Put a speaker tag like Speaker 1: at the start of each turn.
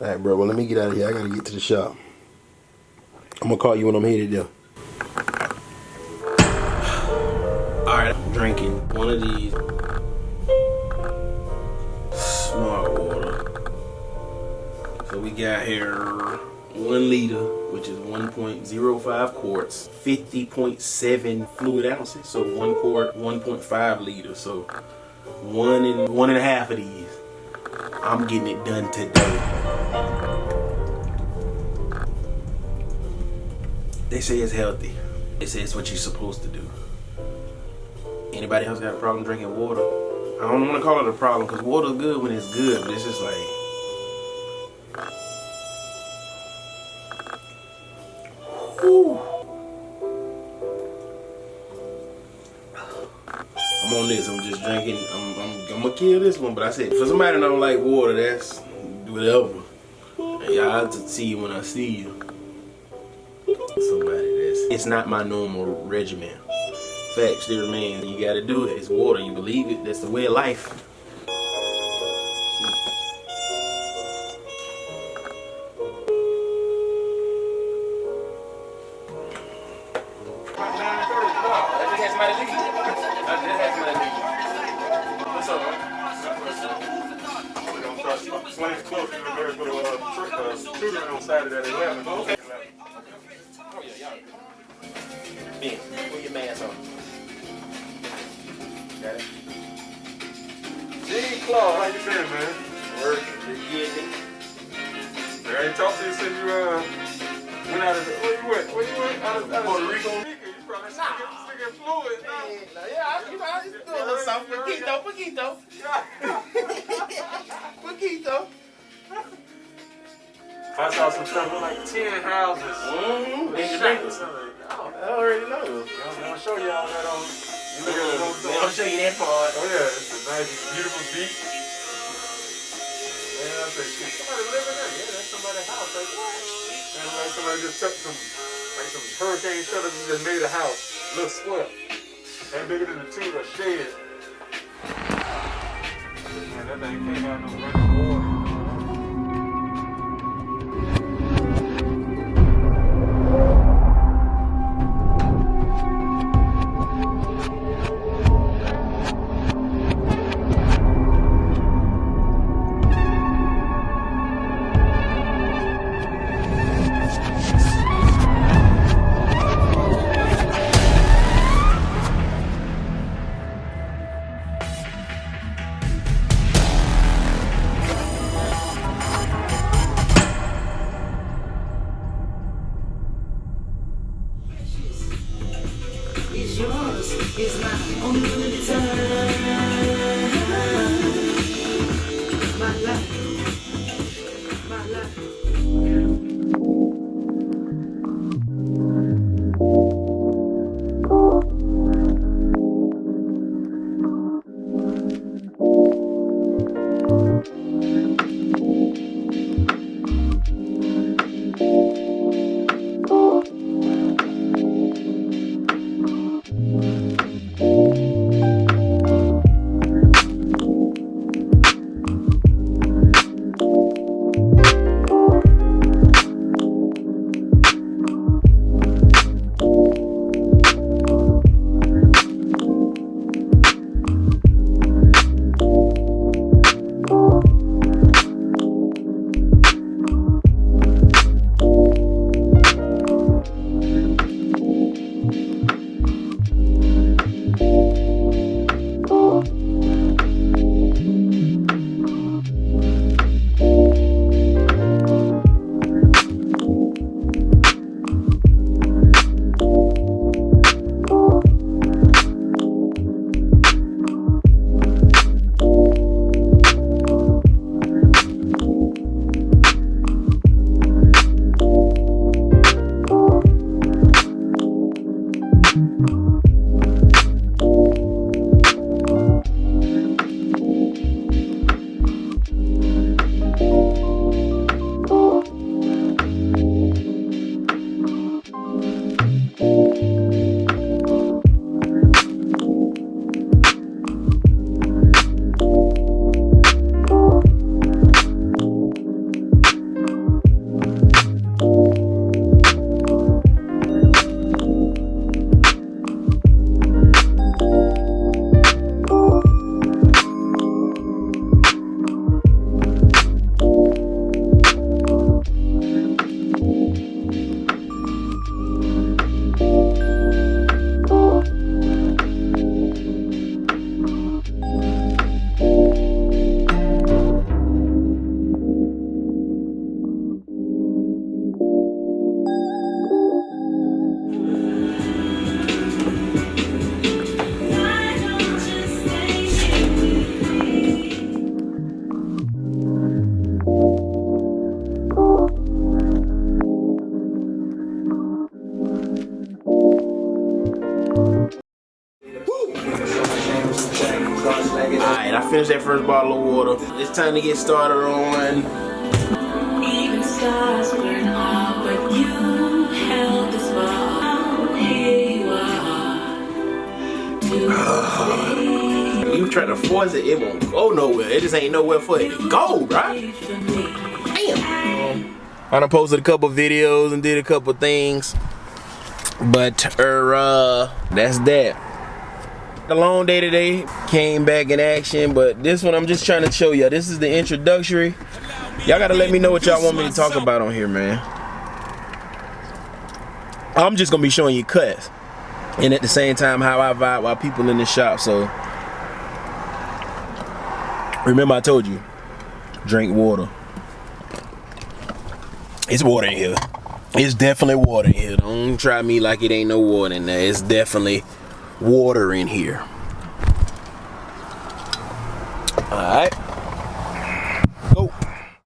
Speaker 1: All right, bro. Well, let me get out of here. I gotta get to the shop. I'm gonna call you when I'm headed there. All right, I'm drinking one of these smart water. So we got here one liter, which is 1.05 quarts, 50.7 fluid ounces. So one quart, 1.5 liters. So one and one and a half of these. I'm getting it done today. They say it's healthy. They say it's what you're supposed to do. Anybody else got a problem drinking water? I don't want to call it a problem because water's good when it's good, but it's just like I'm on this. I'm just drinking. I'm, I'm, I'm gonna kill this one, but I said for somebody that don't like water, that's whatever. Y'all to see when I see you. Somebody that's it's not my normal regimen. Facts still remain. You gotta do it. It's water. You believe it. That's the way of life.
Speaker 2: Flames close. You were going to uh, tutoring on Saturday at 11. Okay.
Speaker 1: Oh yeah, y'all. Ben, put your mask on. Got it?
Speaker 2: Gene Claw, how you been, man?
Speaker 1: Working, just getting it.
Speaker 2: I ain't talked to you since you uh, went out of the, where you went? Where you went? Out of, out of
Speaker 1: Puerto Rico.
Speaker 2: Nah. still fluid.
Speaker 1: Yeah, I do a little something. Poquito, poquito. Poquito.
Speaker 2: I saw some stuff with like 10 houses.
Speaker 1: Mm-hmm. Dangerous.
Speaker 2: Oh,
Speaker 1: I already know.
Speaker 2: I'm gonna show y'all that on. You look at it
Speaker 1: show you that part.
Speaker 2: Oh yeah, it's a nice, beautiful beach. And I said, shit, somebody living there. Yeah, that's somebody's house. Like what? And like somebody just took some, like some hurricane shutters just made a house, look square, and bigger than the two of a shed. Man, that thing came out no running It's my only return. Water.
Speaker 1: first bottle of water. It's time to get started on.
Speaker 3: Even stars burn out, but you held this far. Here you are.
Speaker 1: You try to force it, it won't go nowhere. It just ain't nowhere for it to go, right?
Speaker 3: wait for me.
Speaker 1: Damn. I done posted a couple videos and did a couple things. But er, uh, that's that. The long day today came back in action, but this one I'm just trying to show you. This is the introductory. Y'all gotta let me know what y'all want me to talk about on here, man. I'm just gonna be showing you cuts. And at the same time, how I vibe while people in the shop. So remember I told you, drink water. It's water in here. It's definitely water in here. Don't try me like it ain't no water in there. It's definitely water in here. Alright.